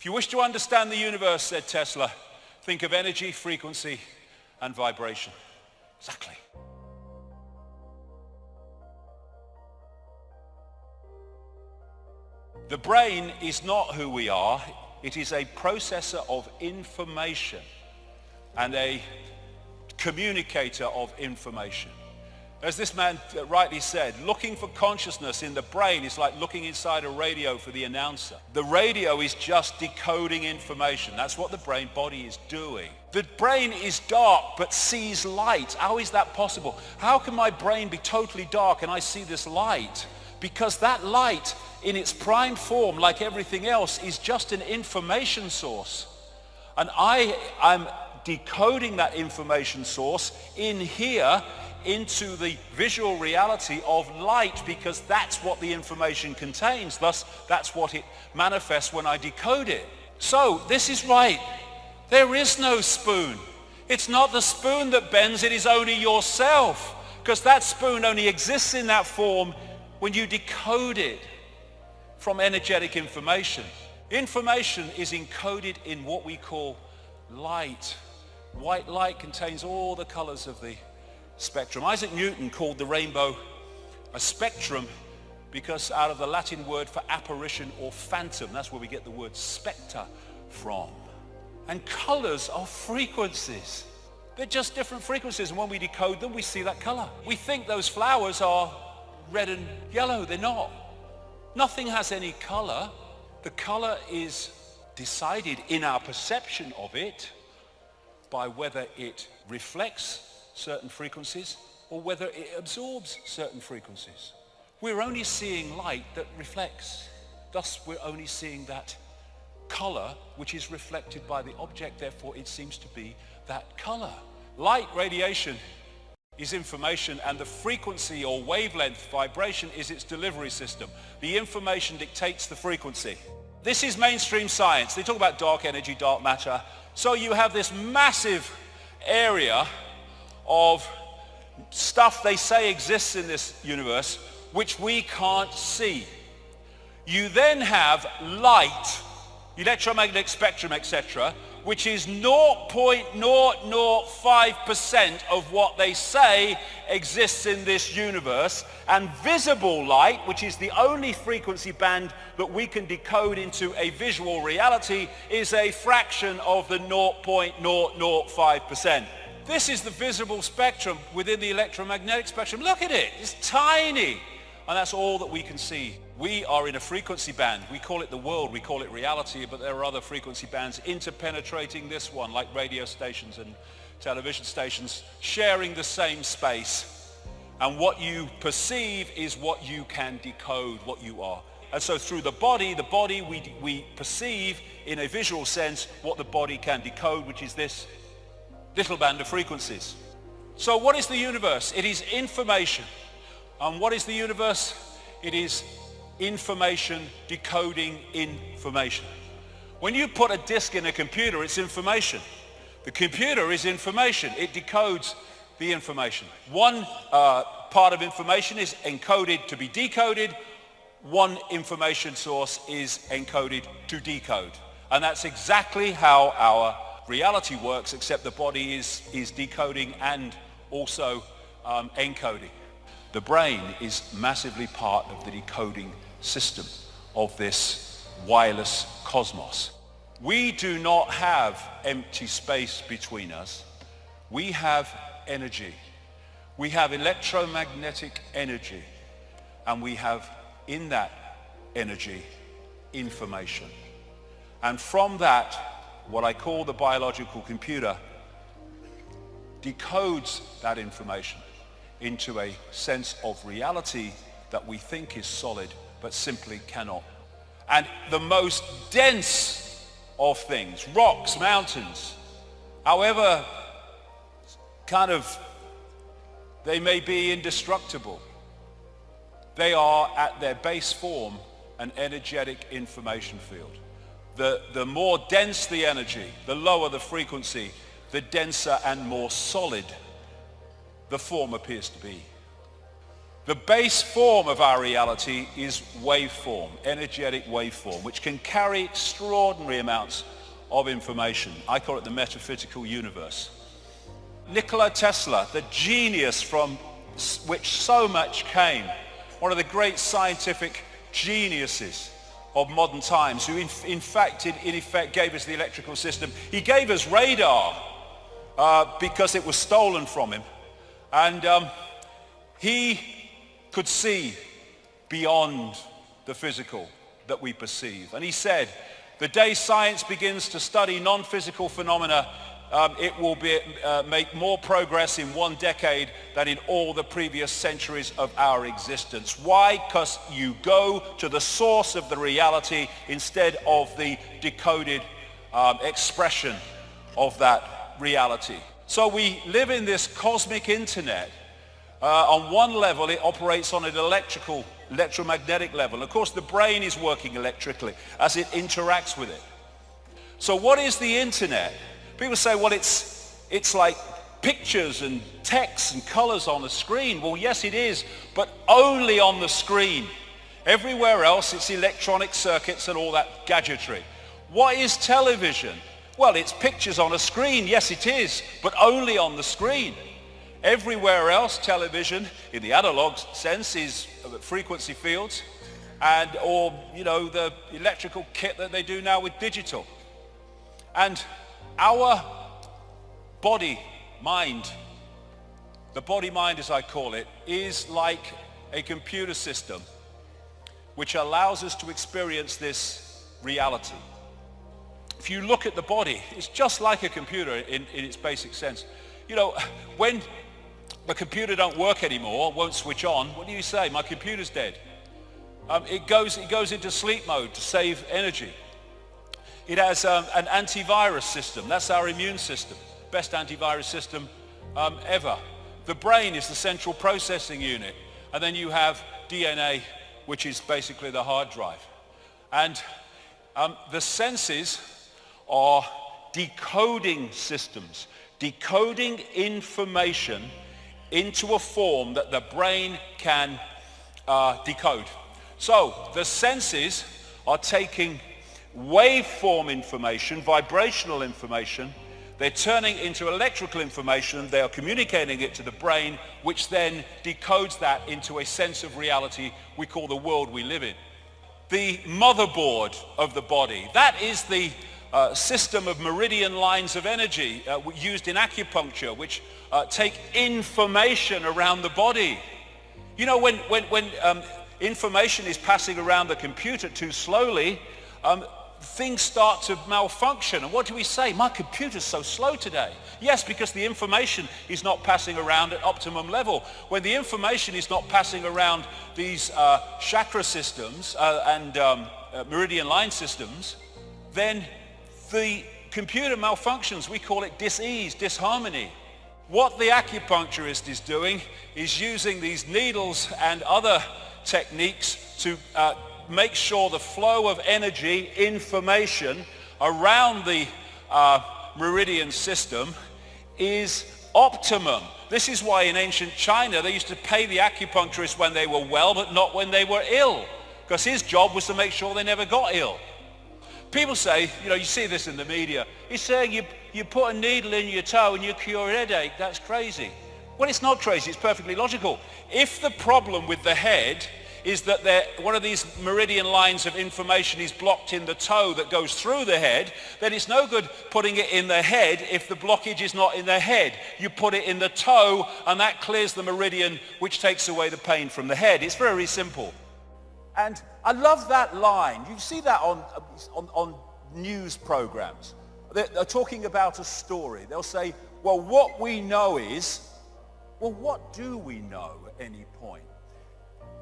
If you wish to understand the universe, said Tesla, think of energy, frequency, and vibration. Exactly. The brain is not who we are. It is a processor of information and a communicator of information. As this man rightly said, looking for consciousness in the brain is like looking inside a radio for the announcer. The radio is just decoding information. That's what the brain body is doing. The brain is dark but sees light. How is that possible? How can my brain be totally dark and I see this light? Because that light in its prime form, like everything else, is just an information source. And I am decoding that information source in here into the visual reality of light because that's what the information contains. Thus, that's what it manifests when I decode it. So, this is right. There is no spoon. It's not the spoon that bends, it is only yourself. Because that spoon only exists in that form when you decode it from energetic information. Information is encoded in what we call light. White light contains all the colors of the spectrum. Isaac Newton called the rainbow a spectrum because out of the Latin word for apparition or phantom, that's where we get the word spectre from. And colors are frequencies. They're just different frequencies and when we decode them we see that color. We think those flowers are red and yellow. They're not. Nothing has any color. The color is decided in our perception of it by whether it reflects certain frequencies or whether it absorbs certain frequencies. We're only seeing light that reflects. Thus, we're only seeing that color which is reflected by the object. Therefore, it seems to be that color. Light radiation is information and the frequency or wavelength vibration is its delivery system. The information dictates the frequency. This is mainstream science. They talk about dark energy, dark matter. So you have this massive area of stuff they say exists in this universe which we can't see. You then have light, electromagnetic spectrum, etc., which is 0.005% of what they say exists in this universe. And visible light, which is the only frequency band that we can decode into a visual reality, is a fraction of the 0.005%. This is the visible spectrum within the electromagnetic spectrum. Look at it, it's tiny. And that's all that we can see. We are in a frequency band. We call it the world, we call it reality, but there are other frequency bands interpenetrating this one, like radio stations and television stations, sharing the same space. And what you perceive is what you can decode, what you are. And so through the body, the body we, we perceive in a visual sense what the body can decode, which is this little band of frequencies. So what is the universe? It is information. And what is the universe? It is information decoding information. When you put a disk in a computer, it's information. The computer is information. It decodes the information. One uh, part of information is encoded to be decoded. One information source is encoded to decode. And that's exactly how our reality works, except the body is, is decoding and also um, encoding. The brain is massively part of the decoding system of this wireless cosmos. We do not have empty space between us. We have energy. We have electromagnetic energy. And we have in that energy information. And from that, what I call the biological computer, decodes that information into a sense of reality that we think is solid but simply cannot. And the most dense of things, rocks, mountains, however kind of they may be indestructible, they are at their base form an energetic information field the, the more dense the energy, the lower the frequency, the denser and more solid the form appears to be. The base form of our reality is waveform, energetic waveform, which can carry extraordinary amounts of information. I call it the metaphysical universe. Nikola Tesla, the genius from which so much came, one of the great scientific geniuses of modern times, who in, in fact, in, in, effect gave us the electrical system. He gave us radar uh, because it was stolen from him. And um, he could see beyond the physical that we perceive. And he said, the day science begins to study non-physical phenomena, um, it will be, uh, make more progress in one decade than in all the previous centuries of our existence. Why? Because you go to the source of the reality instead of the decoded um, expression of that reality. So we live in this cosmic internet uh, on one level, it operates on an electrical, electromagnetic level. Of course, the brain is working electrically as it interacts with it. So what is the internet? People say, well, it's, it's like pictures and text and colors on a screen. Well, yes, it is, but only on the screen. Everywhere else, it's electronic circuits and all that gadgetry. What is television? Well, it's pictures on a screen. Yes, it is, but only on the screen. Everywhere else, television, in the analog sense, is uh, frequency fields and or, you know, the electrical kit that they do now with digital. And our body, mind, the body mind as I call it, is like a computer system which allows us to experience this reality. If you look at the body, it's just like a computer in, in its basic sense. You know, when my computer don't work anymore, won't switch on, what do you say? My computer's dead. Um, it, goes, it goes into sleep mode to save energy. It has um, an antivirus system. That's our immune system. Best antivirus system um, ever. The brain is the central processing unit. And then you have DNA, which is basically the hard drive. And um, the senses are decoding systems, decoding information into a form that the brain can uh, decode. So the senses are taking waveform information, vibrational information, they're turning into electrical information, they are communicating it to the brain, which then decodes that into a sense of reality we call the world we live in. The motherboard of the body, that is the uh, system of meridian lines of energy uh, used in acupuncture, which uh, take information around the body. You know, when, when, when um, information is passing around the computer too slowly, um, things start to malfunction. And what do we say? My computer's so slow today. Yes, because the information is not passing around at optimum level. When the information is not passing around these uh, chakra systems uh, and um, uh, meridian line systems, then the computer malfunctions. We call it dis-ease, disharmony. What the acupuncturist is doing is using these needles and other techniques to uh, make sure the flow of energy, information around the uh, meridian system is optimum. This is why in ancient China they used to pay the acupuncturist when they were well but not when they were ill because his job was to make sure they never got ill. People say, you know, you see this in the media, he's saying you, you put a needle in your toe and you cure a headache. That's crazy. Well, it's not crazy. It's perfectly logical. If the problem with the head is that one of these meridian lines of information is blocked in the toe that goes through the head, then it's no good putting it in the head if the blockage is not in the head. You put it in the toe and that clears the meridian which takes away the pain from the head. It's very simple. And I love that line. You see that on, on, on news programs. They're, they're talking about a story. They'll say, well, what we know is, well, what do we know at any point?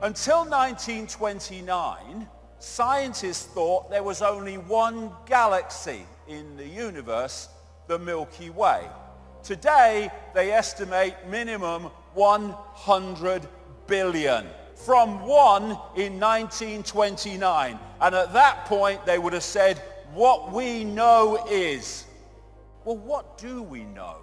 Until 1929, scientists thought there was only one galaxy in the universe, the Milky Way. Today, they estimate minimum 100 billion from one in 1929. And at that point, they would have said, what we know is, well, what do we know?